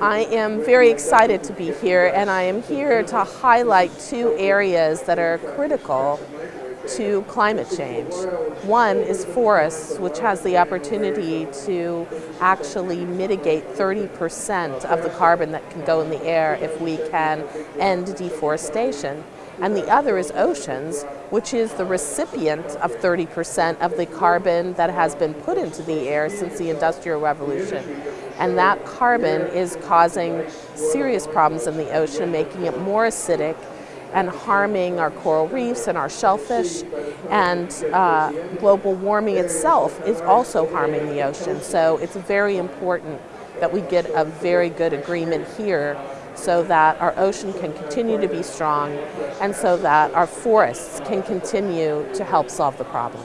I am very excited to be here and I am here to highlight two areas that are critical to climate change. One is forests, which has the opportunity to actually mitigate 30% of the carbon that can go in the air if we can end deforestation. And the other is oceans, which is the recipient of 30% of the carbon that has been put into the air since the Industrial Revolution. And that carbon is causing serious problems in the ocean, making it more acidic and harming our coral reefs and our shellfish. And uh, global warming itself is also harming the ocean. So it's very important that we get a very good agreement here so that our ocean can continue to be strong and so that our forests can continue to help solve the problem.